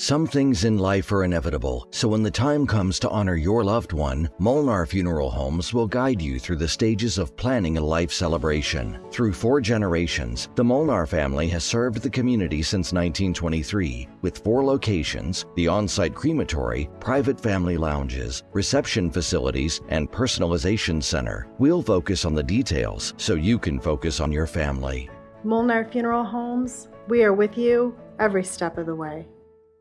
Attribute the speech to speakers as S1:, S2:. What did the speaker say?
S1: Some things in life are inevitable, so when the time comes to honor your loved one, Molnar Funeral Homes will guide you through the stages of planning a life celebration. Through four generations, the Molnar family has served the community since 1923 with four locations, the on-site crematory, private family lounges, reception facilities, and personalization center. We'll focus on the details so you can focus on your family.
S2: Molnar Funeral Homes, we are with you every step of the way.